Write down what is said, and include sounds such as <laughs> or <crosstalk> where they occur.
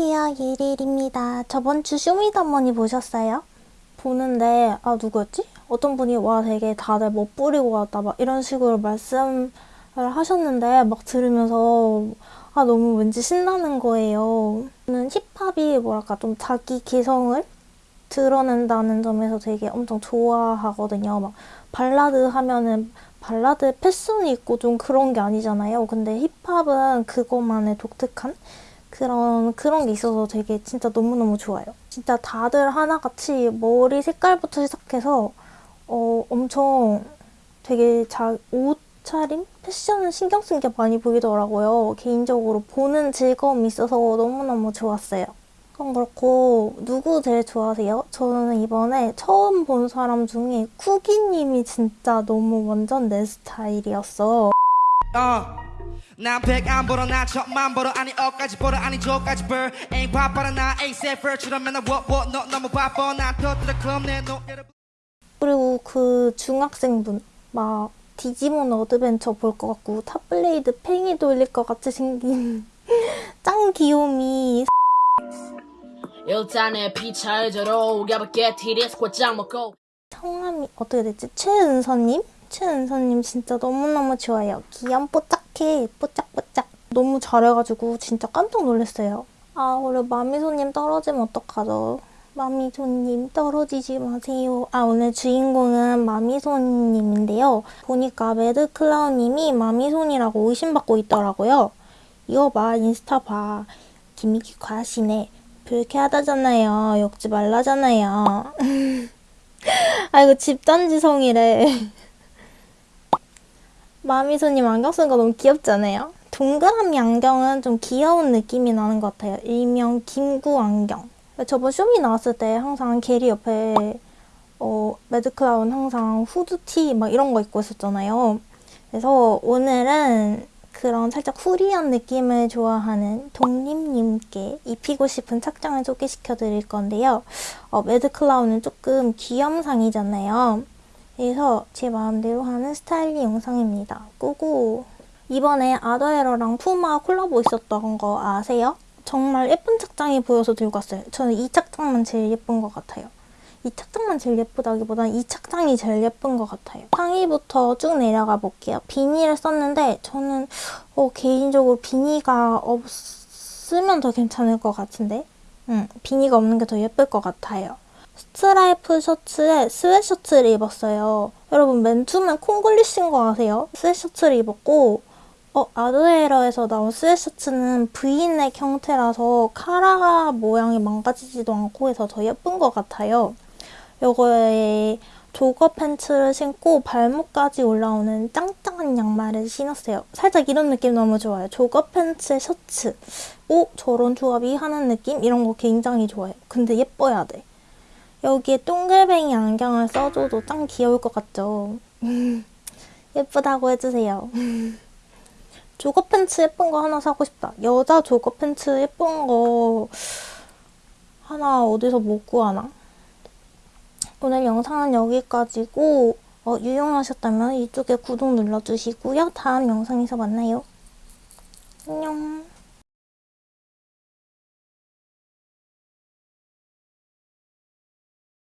안녕하세요. 예릴입니다. 저번 주 Show Me The Money 보셨어요? 보는데 아 누구였지? 어떤 분이 와 되게 다들 뭐 뿌리고 왔다 막 이런 식으로 말씀을 하셨는데 막 들으면서 아 너무 왠지 신나는 거예요. 저는 힙합이 뭐랄까 좀 자기 개성을 드러낸다는 점에서 되게 엄청 좋아하거든요. 막 발라드 하면은 발라드 패션이 있고 좀 그런 게 아니잖아요. 근데 힙합은 그것만의 독특한 그런 그런 게 있어서 되게 진짜 너무너무 좋아요. 진짜 다들 하나같이 머리 색깔부터 시작해서 어 엄청 되게 자, 옷차림? 패션을 신경 쓴 게 많이 보이더라고요. 개인적으로 보는 즐거움이 있어서 너무너무 좋았어요. 그럼 그렇고 누구 제일 좋아하세요? 저는 이번에 처음 본 사람 중에 쿠기님이 진짜 너무 완전 내 스타일이었어. 어. 난 백안 벌어 나 천만 벌어 아니 억까지 벌어 아니 저까지 벌 ain't 바빠라 나 ain't safer처럼 맨날 what what 너 너무 바빠 난 터뜨려 클럽 내 노래를 그리고 그 중학생분 막 디지몬 어드벤처 볼 것 같고 탑블레이드 팽이 돌릴 것 같이 생긴 <laughs> 짱 귀요미 일단은 피차이저로 가볍게 티리스 곧장 먹고 성함이 어떻게 됐지? 최은서님? 최은서님 진짜 너무너무 좋아요. 귀염뽀짝 해 뽀짝뽀짝 너무 잘해가지고 진짜 깜짝 놀랐어요. 아 우리 마미소님 떨어지면 어떡하죠? 마미소님 떨어지지 마세요. 아 오늘 주인공은 마미소님인데요. 보니까 매드클라운님이 마미손이라고 의심받고 있더라고요. 이거 봐 인스타 봐. 김미기 과시네. 불쾌하다잖아요. 욕지 말라잖아요. <laughs> 아이고 집단지성이래. 마미소님 안경 쓴 거 너무 귀엽지 않아요? 동그라미 안경은 좀 귀여운 느낌이 나는 것 같아요. 일명 김구 안경. 저번 쇼미 나왔을 때 항상 게리 옆에 어, 매드클라운 항상 후드티 막 이런 거 입고 있었잖아요. 그래서 오늘은 그런 살짝 후리한 느낌을 좋아하는 독립님께 입히고 싶은 착장을 소개시켜 드릴 건데요. 어, 매드클라운은 조금 귀염상이잖아요. 그래서 제 마음대로 하는 스타일링 영상입니다. 꾸고 이번에 아더에러랑 푸마 콜라보 있었던 거 아세요? 정말 예쁜 착장이 보여서 들고 왔어요. 저는 이 착장만 제일 예쁜 것 같아요. 이 착장만 제일 예쁘다기보단 이 착장이 제일 예쁜 것 같아요. 상의부터 쭉 내려가 볼게요. 비니를 썼는데 저는 어, 개인적으로 비니가 없으면 더 괜찮을 것 같은데 응, 비니가 없는 게 더 예쁠 것 같아요. 스트라이프 셔츠에 sweatshirt를 입었어요. 여러분 맨투맨 콩글리시인 거 아세요? 스웨셔츠를 입었고 어, Ader Error에서 나온 sweatshirt는 브이넥 형태라서 카라 모양이 망가지지도 않고 해서 더 예쁜 것 같아요. 요거에 jogger pants를 신고 발목까지 올라오는 짱짱한 양말을 신었어요. 살짝 이런 느낌 너무 좋아요. jogger pants에 셔츠. 오 저런 조합이 하는 느낌? 이런 거 굉장히 좋아요. 근데 예뻐야 돼. 여기에 동글뱅이 안경을 써줘도 짱 귀여울 것 같죠? <laughs> 예쁘다고 해주세요. <laughs> 조거 팬츠 예쁜 거 하나 사고 싶다. 여자 조거 팬츠 예쁜 거 하나 어디서 못 구하나? 오늘 영상은 여기까지고 어, 유용하셨다면 이쪽에 구독 눌러주시고요. 다음 영상에서 만나요. 안녕.